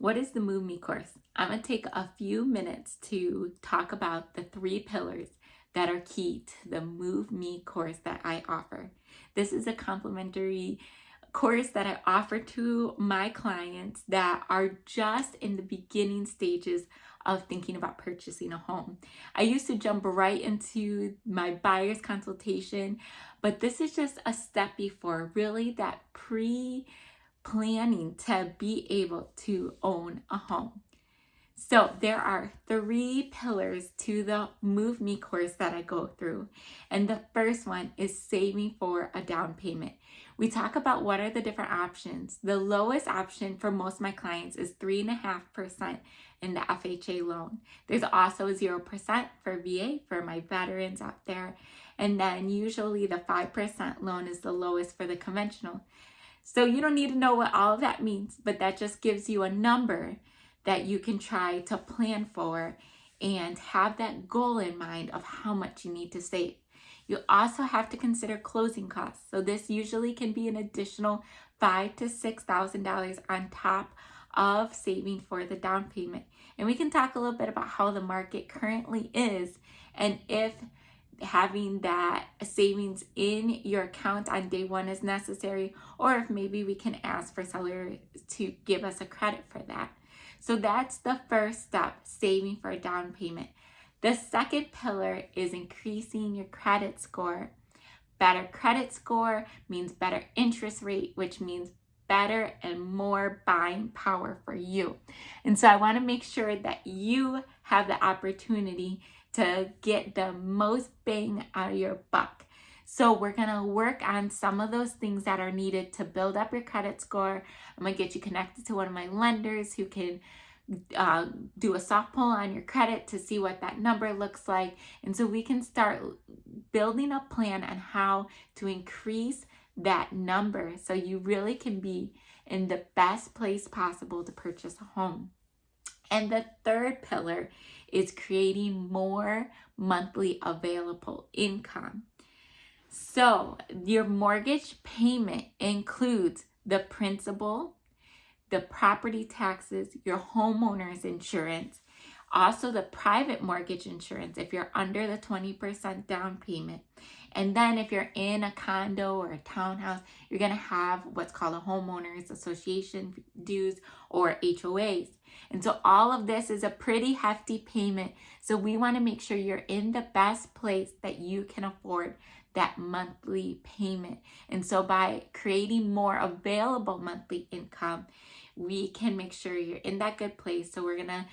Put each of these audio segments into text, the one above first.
What is the Move Me course? I'm going to take a few minutes to talk about the three pillars that are key to the Move Me course that I offer. This is a complimentary course that I offer to my clients that are just in the beginning stages of thinking about purchasing a home. I used to jump right into my buyer's consultation, but this is just a step before really that pre planning to be able to own a home. So there are three pillars to the Move Me course that I go through. And the first one is saving for a down payment. We talk about what are the different options. The lowest option for most of my clients is 3.5% in the FHA loan. There's also 0% for VA for my veterans out there. And then usually the 5% loan is the lowest for the conventional. So you don't need to know what all of that means, but that just gives you a number that you can try to plan for and have that goal in mind of how much you need to save. You also have to consider closing costs. So this usually can be an additional five to six thousand dollars on top of saving for the down payment. And we can talk a little bit about how the market currently is and if having that savings in your account on day one is necessary or if maybe we can ask for seller to give us a credit for that. So that's the first step, saving for a down payment. The second pillar is increasing your credit score. Better credit score means better interest rate, which means better and more buying power for you. And so I want to make sure that you have the opportunity to get the most bang out of your buck. So we're going to work on some of those things that are needed to build up your credit score. I'm going to get you connected to one of my lenders who can uh, do a soft pull on your credit to see what that number looks like. And so we can start building a plan on how to increase that number so you really can be in the best place possible to purchase a home. And the third pillar is creating more monthly available income. So your mortgage payment includes the principal, the property taxes, your homeowner's insurance, also the private mortgage insurance if you're under the 20% down payment. And then if you're in a condo or a townhouse, you're going to have what's called a homeowners association dues or HOAs. And so all of this is a pretty hefty payment. So we want to make sure you're in the best place that you can afford that monthly payment. And so by creating more available monthly income, we can make sure you're in that good place. So we're going to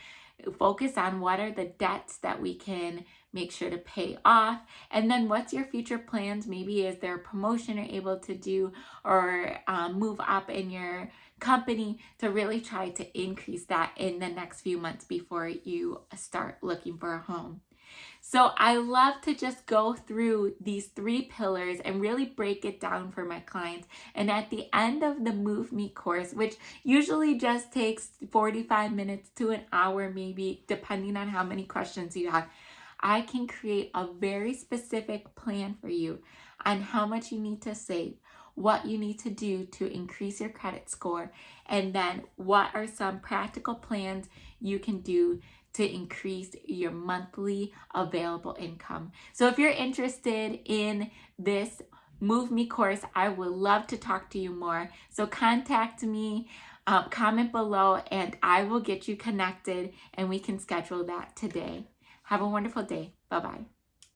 focus on what are the debts that we can make sure to pay off. And then what's your future plans? Maybe is there a promotion you're able to do or um, move up in your company to really try to increase that in the next few months before you start looking for a home so I love to just go through these three pillars and really break it down for my clients. And at the end of the Move Me course, which usually just takes 45 minutes to an hour maybe, depending on how many questions you have, I can create a very specific plan for you on how much you need to save, what you need to do to increase your credit score, and then what are some practical plans you can do to increase your monthly available income. So if you're interested in this Move Me course, I would love to talk to you more. So contact me, um, comment below, and I will get you connected and we can schedule that today. Have a wonderful day. Bye-bye.